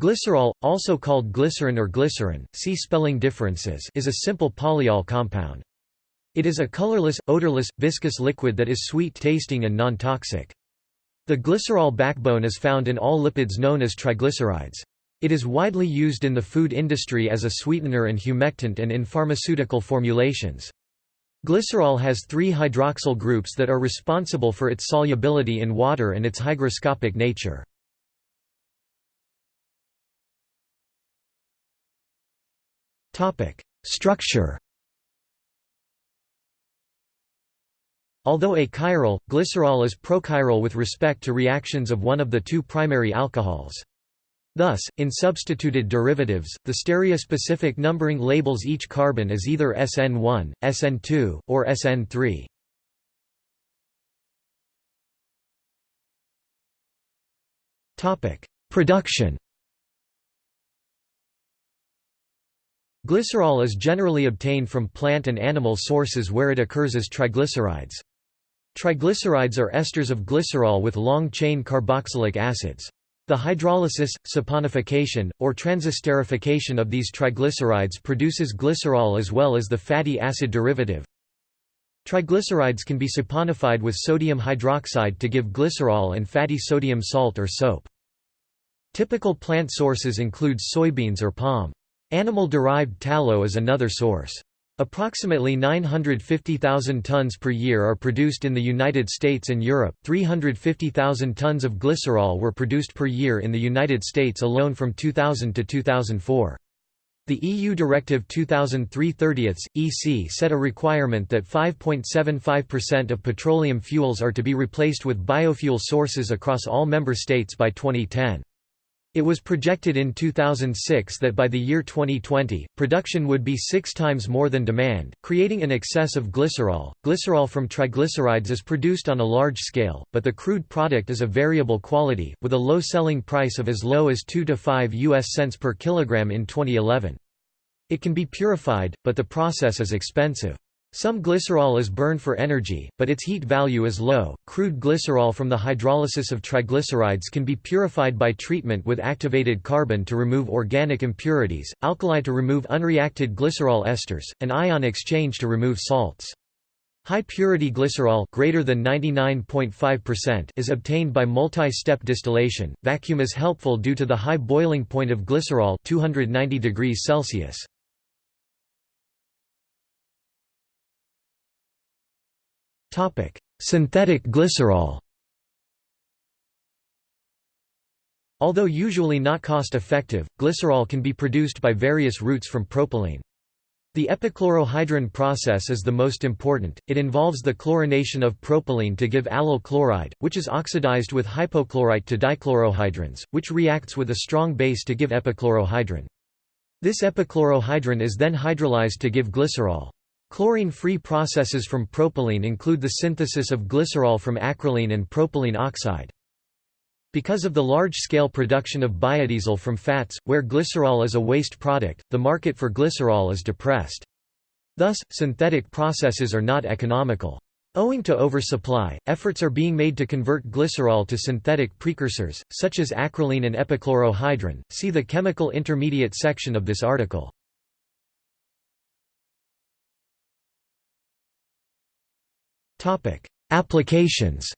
Glycerol, also called glycerin or glycerin, see spelling differences is a simple polyol compound. It is a colorless, odorless, viscous liquid that is sweet-tasting and non-toxic. The glycerol backbone is found in all lipids known as triglycerides. It is widely used in the food industry as a sweetener and humectant and in pharmaceutical formulations. Glycerol has three hydroxyl groups that are responsible for its solubility in water and its hygroscopic nature. Structure Although achiral, glycerol is prochiral with respect to reactions of one of the two primary alcohols. Thus, in substituted derivatives, the stereospecific numbering labels each carbon as either SN1, SN2, or SN3. Production Glycerol is generally obtained from plant and animal sources where it occurs as triglycerides. Triglycerides are esters of glycerol with long-chain carboxylic acids. The hydrolysis, saponification, or transesterification of these triglycerides produces glycerol as well as the fatty acid derivative. Triglycerides can be saponified with sodium hydroxide to give glycerol and fatty sodium salt or soap. Typical plant sources include soybeans or palm. Animal-derived tallow is another source. Approximately 950,000 tons per year are produced in the United States and Europe. 350,000 tons of glycerol were produced per year in the United States alone from 2000 to 2004. The EU Directive 2003/30 EC set a requirement that 5.75% of petroleum fuels are to be replaced with biofuel sources across all member states by 2010. It was projected in 2006 that by the year 2020, production would be six times more than demand, creating an excess of glycerol. Glycerol from triglycerides is produced on a large scale, but the crude product is of variable quality, with a low selling price of as low as 2 to 5 US cents per kilogram in 2011. It can be purified, but the process is expensive. Some glycerol is burned for energy, but its heat value is low. Crude glycerol from the hydrolysis of triglycerides can be purified by treatment with activated carbon to remove organic impurities, alkali to remove unreacted glycerol esters, and ion exchange to remove salts. High purity glycerol greater than 99.5% is obtained by multi-step distillation. Vacuum is helpful due to the high boiling point of glycerol 290 degrees Celsius. Topic: Synthetic glycerol. Although usually not cost-effective, glycerol can be produced by various routes from propylene. The epichlorohydrin process is the most important, it involves the chlorination of propylene to give allyl chloride, which is oxidized with hypochlorite to dichlorohydrins, which reacts with a strong base to give epichlorohydrin. This epichlorohydrin is then hydrolyzed to give glycerol. Chlorine-free processes from propylene include the synthesis of glycerol from acrolein and propylene oxide. Because of the large-scale production of biodiesel from fats, where glycerol is a waste product, the market for glycerol is depressed. Thus, synthetic processes are not economical. Owing to oversupply, efforts are being made to convert glycerol to synthetic precursors, such as acrolein and epichlorohydrin. See the chemical intermediate section of this article. Topic: Applications.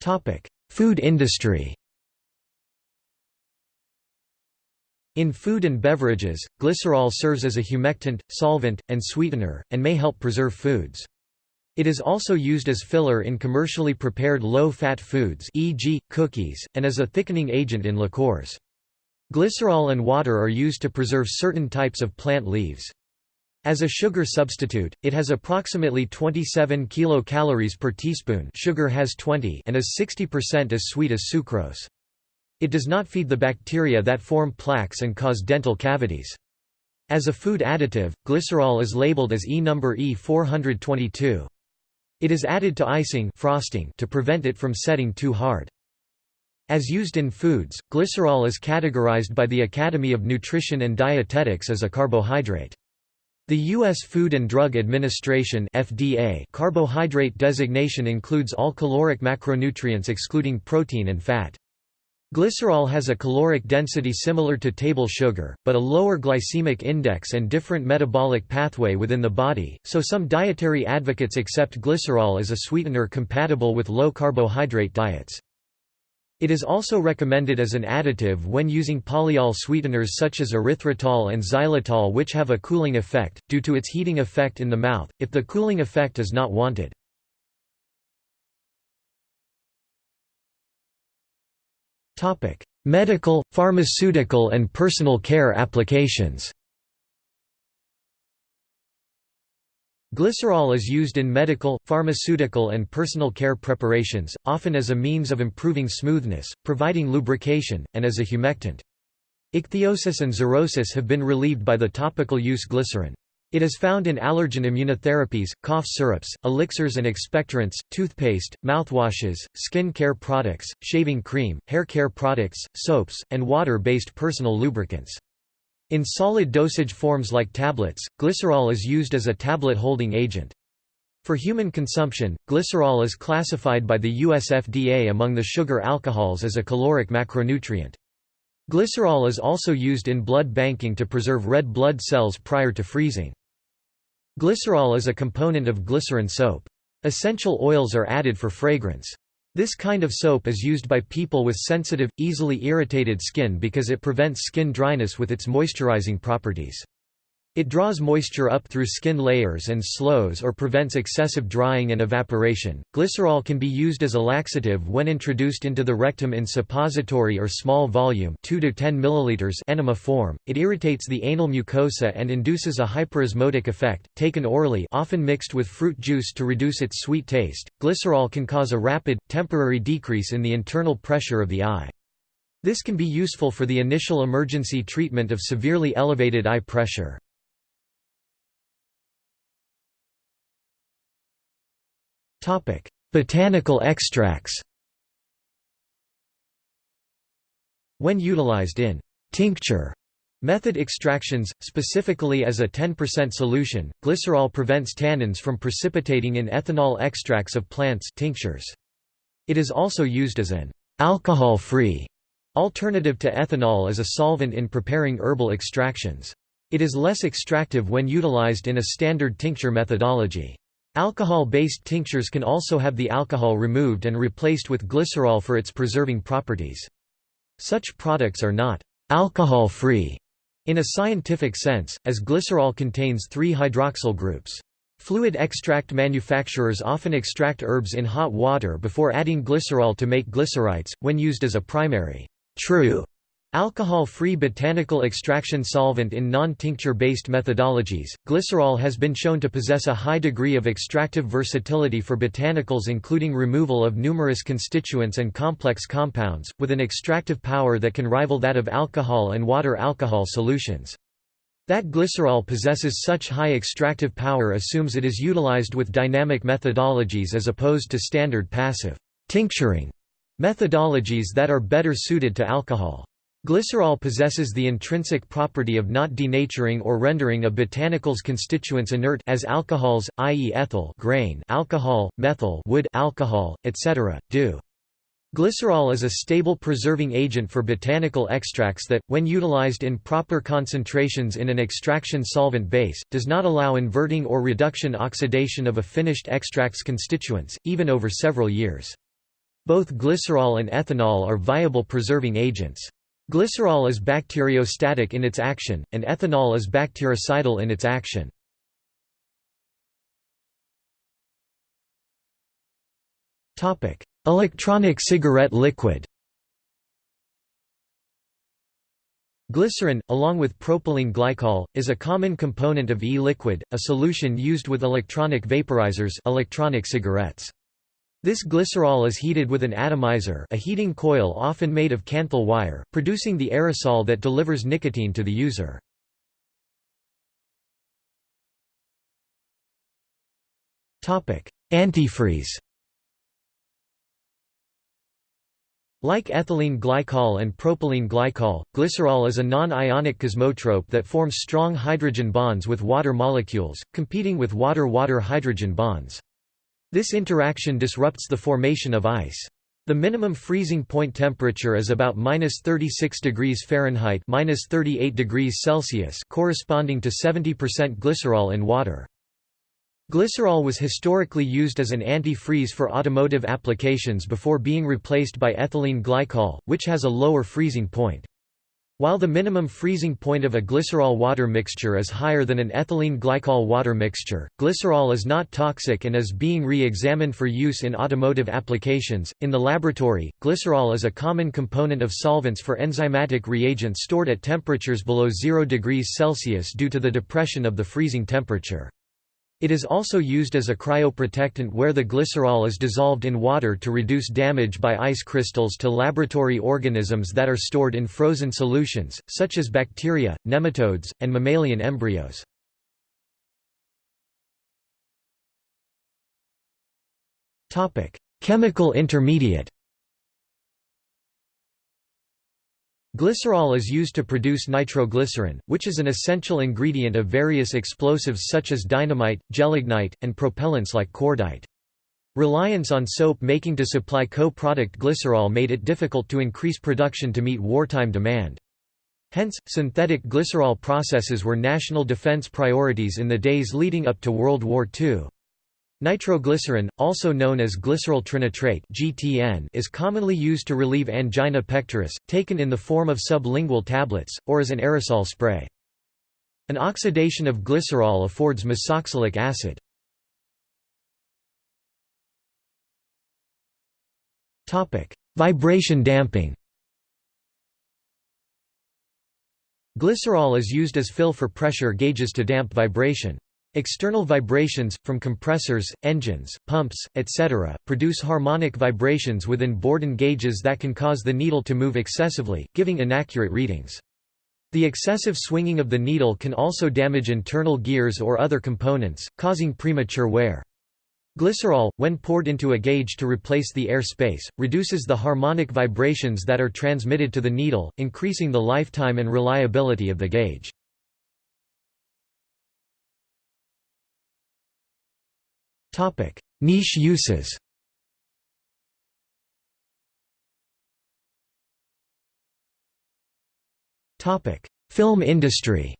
Topic: Food industry. In food and beverages, glycerol serves as a humectant, solvent, and sweetener, and may help preserve foods. It is also used as filler in commercially prepared low-fat foods e.g., cookies, and as a thickening agent in liqueurs. Glycerol and water are used to preserve certain types of plant leaves. As a sugar substitute, it has approximately 27 kilocalories per teaspoon sugar has 20 and is 60% as sweet as sucrose. It does not feed the bacteria that form plaques and cause dental cavities. As a food additive, glycerol is labeled as E number E422. It is added to icing frosting to prevent it from setting too hard. As used in foods, glycerol is categorized by the Academy of Nutrition and Dietetics as a carbohydrate. The U.S. Food and Drug Administration FDA carbohydrate designation includes all caloric macronutrients excluding protein and fat. Glycerol has a caloric density similar to table sugar, but a lower glycemic index and different metabolic pathway within the body, so some dietary advocates accept glycerol as a sweetener compatible with low-carbohydrate diets. It is also recommended as an additive when using polyol sweeteners such as erythritol and xylitol which have a cooling effect, due to its heating effect in the mouth, if the cooling effect is not wanted. Medical, pharmaceutical and personal care applications Glycerol is used in medical, pharmaceutical and personal care preparations, often as a means of improving smoothness, providing lubrication, and as a humectant. Ichthyosis and xerosis have been relieved by the topical use glycerin. It is found in allergen immunotherapies, cough syrups, elixirs and expectorants, toothpaste, mouthwashes, skin care products, shaving cream, hair care products, soaps, and water-based personal lubricants. In solid dosage forms like tablets, glycerol is used as a tablet holding agent. For human consumption, glycerol is classified by the US FDA among the sugar alcohols as a caloric macronutrient. Glycerol is also used in blood banking to preserve red blood cells prior to freezing. Glycerol is a component of glycerin soap. Essential oils are added for fragrance. This kind of soap is used by people with sensitive, easily irritated skin because it prevents skin dryness with its moisturizing properties. It draws moisture up through skin layers and slows or prevents excessive drying and evaporation. Glycerol can be used as a laxative when introduced into the rectum in suppository or small volume 2 to 10 milliliters enema form. It irritates the anal mucosa and induces a hyperosmotic effect. Taken orally, often mixed with fruit juice to reduce its sweet taste, glycerol can cause a rapid, temporary decrease in the internal pressure of the eye. This can be useful for the initial emergency treatment of severely elevated eye pressure. Topic: Botanical extracts. When utilized in tincture method extractions, specifically as a 10% solution, glycerol prevents tannins from precipitating in ethanol extracts of plants tinctures. It is also used as an alcohol-free alternative to ethanol as a solvent in preparing herbal extractions. It is less extractive when utilized in a standard tincture methodology. Alcohol-based tinctures can also have the alcohol removed and replaced with glycerol for its preserving properties. Such products are not alcohol-free in a scientific sense, as glycerol contains three hydroxyl groups. Fluid extract manufacturers often extract herbs in hot water before adding glycerol to make glycerites, when used as a primary true Alcohol-free botanical extraction solvent in non-tincture-based methodologies, glycerol has been shown to possess a high degree of extractive versatility for botanicals including removal of numerous constituents and complex compounds, with an extractive power that can rival that of alcohol and water alcohol solutions. That glycerol possesses such high extractive power assumes it is utilized with dynamic methodologies as opposed to standard passive tincturing methodologies that are better suited to alcohol. Glycerol possesses the intrinsic property of not denaturing or rendering a botanical's constituents inert as alcohols, i.e. ethyl grain alcohol, methyl wood alcohol, etc., do. Glycerol is a stable preserving agent for botanical extracts that, when utilized in proper concentrations in an extraction solvent base, does not allow inverting or reduction oxidation of a finished extract's constituents, even over several years. Both glycerol and ethanol are viable preserving agents. Glycerol is bacteriostatic in its action, and ethanol is bactericidal in its action. Electronic cigarette liquid Glycerin, along with propylene glycol, is a common component of e-liquid, a solution used with electronic vaporizers electronic cigarettes. This glycerol is heated with an atomizer a heating coil often made of kanthal wire, producing the aerosol that delivers nicotine to the user. Antifreeze Like ethylene glycol and propylene glycol, glycerol is a non-ionic kosmotrope that forms strong hydrogen bonds with water molecules, competing with water-water hydrogen bonds. This interaction disrupts the formation of ice. The minimum freezing point temperature is about minus 36 degrees Fahrenheit minus 38 degrees Celsius corresponding to 70% glycerol in water. Glycerol was historically used as an anti-freeze for automotive applications before being replaced by ethylene glycol, which has a lower freezing point. While the minimum freezing point of a glycerol-water mixture is higher than an ethylene glycol-water mixture, glycerol is not toxic and is being re-examined for use in automotive applications. In the laboratory, glycerol is a common component of solvents for enzymatic reagents stored at temperatures below 0 degrees Celsius due to the depression of the freezing temperature. It is also used as a cryoprotectant where the glycerol is dissolved in water to reduce damage by ice crystals to laboratory organisms that are stored in frozen solutions, such as bacteria, nematodes, and mammalian embryos. Chemical intermediate Glycerol is used to produce nitroglycerin, which is an essential ingredient of various explosives such as dynamite, gelignite, and propellants like cordite. Reliance on soap making to supply co-product glycerol made it difficult to increase production to meet wartime demand. Hence, synthetic glycerol processes were national defense priorities in the days leading up to World War II. Nitroglycerin, also known as glycerol trinitrate (GTN), is commonly used to relieve angina pectoris, taken in the form of sublingual tablets or as an aerosol spray. An oxidation of glycerol affords mesoxalic acid. Topic: Vibration damping. Glycerol is used as fill for pressure gauges to damp vibration. External vibrations, from compressors, engines, pumps, etc., produce harmonic vibrations within Bourdon gauges that can cause the needle to move excessively, giving inaccurate readings. The excessive swinging of the needle can also damage internal gears or other components, causing premature wear. Glycerol, when poured into a gauge to replace the air space, reduces the harmonic vibrations that are transmitted to the needle, increasing the lifetime and reliability of the gauge. Niche uses Topic: Film industry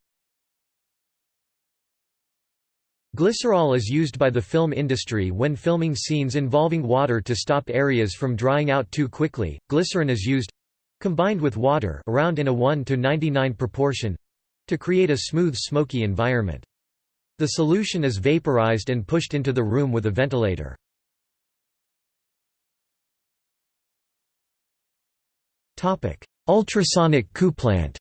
Glycerol is used by the film industry when filming scenes involving water to stop areas from drying out too quickly. Glycerin is used combined with water around in a 1 to 99 proportion to create a smooth smoky environment. The solution is vaporized and pushed into the room with a ventilator. Ultrasonic couplant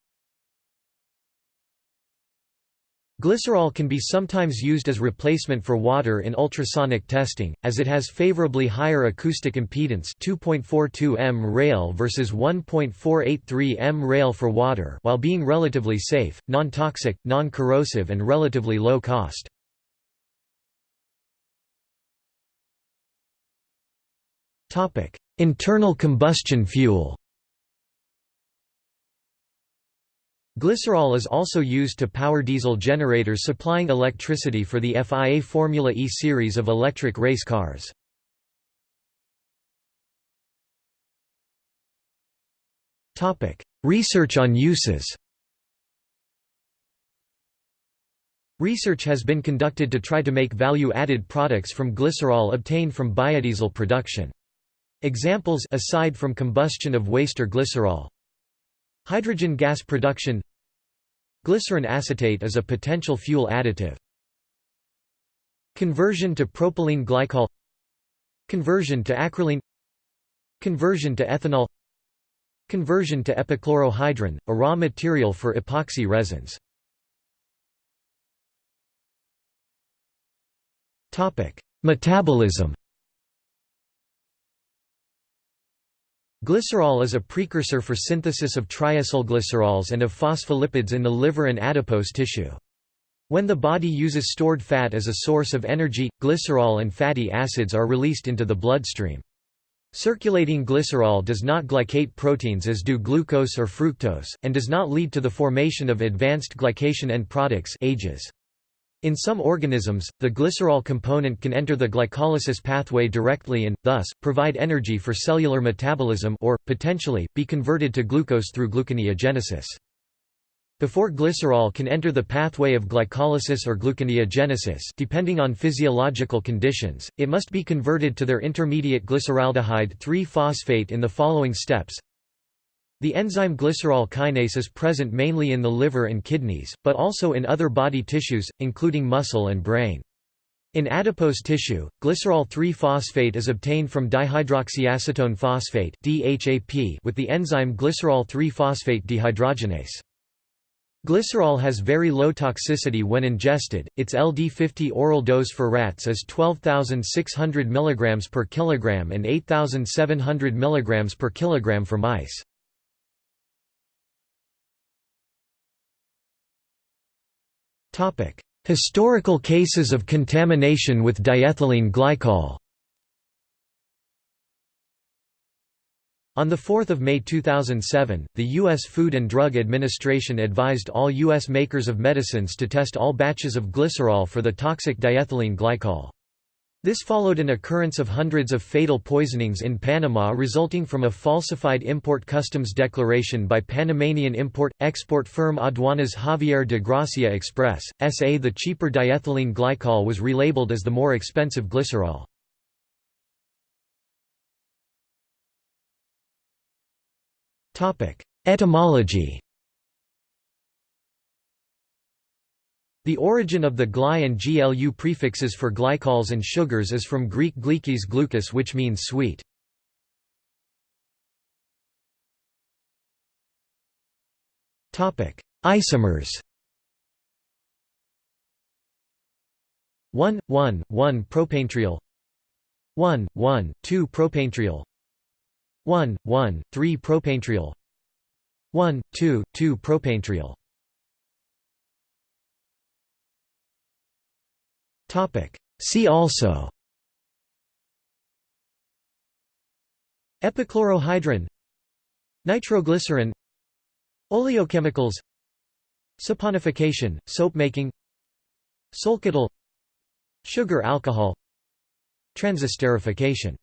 Glycerol can be sometimes used as replacement for water in ultrasonic testing, as it has favorably higher acoustic impedance 2.42 MRayl versus 1.483 MRayl for water while being relatively safe, non-toxic, non-corrosive and relatively low cost. Internal combustion fuel Glycerol is also used to power diesel generators supplying electricity for the FIA Formula E series of electric race cars. Research on uses Research has been conducted to try to make value-added products from glycerol obtained from biodiesel production. Examples aside from combustion of waste or glycerol Hydrogen gas production. Glycerin acetate is a potential fuel additive. Conversion to propylene glycol. Conversion to acrolein Conversion to ethanol. Conversion to epichlorohydrin, a raw material for epoxy resins. Metabolism Glycerol is a precursor for synthesis of triacylglycerols and of phospholipids in the liver and adipose tissue. When the body uses stored fat as a source of energy, glycerol and fatty acids are released into the bloodstream. Circulating glycerol does not glycate proteins as do glucose or fructose, and does not lead to the formation of advanced glycation end products AGEs. In some organisms, the glycerol component can enter the glycolysis pathway directly and, thus, provide energy for cellular metabolism or, potentially, be converted to glucose through gluconeogenesis. Before glycerol can enter the pathway of glycolysis or gluconeogenesis depending on physiological conditions, it must be converted to their intermediate glyceraldehyde 3-phosphate in the following steps. The enzyme glycerol kinase is present mainly in the liver and kidneys, but also in other body tissues, including muscle and brain. In adipose tissue, glycerol 3-phosphate is obtained from dihydroxyacetone phosphate with the enzyme glycerol 3-phosphate dehydrogenase. Glycerol has very low toxicity when ingested. Its LD50 oral dose for rats is 12,600 mg per kilogram and 8,700 mg per kilogram for mice. Historical cases of contamination with diethylene glycol. On 4 May 2007, the U.S. Food and Drug Administration advised all U.S. makers of medicines to test all batches of glycerol for the toxic diethylene glycol. This followed an occurrence of hundreds of fatal poisonings in Panama resulting from a falsified import customs declaration by Panamanian import-export firm Aduanas Javier de Gracia Express, S.A. The cheaper diethylene glycol was relabeled as the more expensive glycerol. Etymology The origin of the gly and glu prefixes for glycols and sugars is from Greek glykes glucus which means sweet. Isomers. 1, 1, 1 propanetriol 1, 1, 2 propanetriol 1, 1, 3 propanetriol 1, 2, 2 propanetriol See also. Epichlorohydrin. Nitroglycerin. Oleochemicals. Saponification, soap making. Solketal Sugar alcohol. Transesterification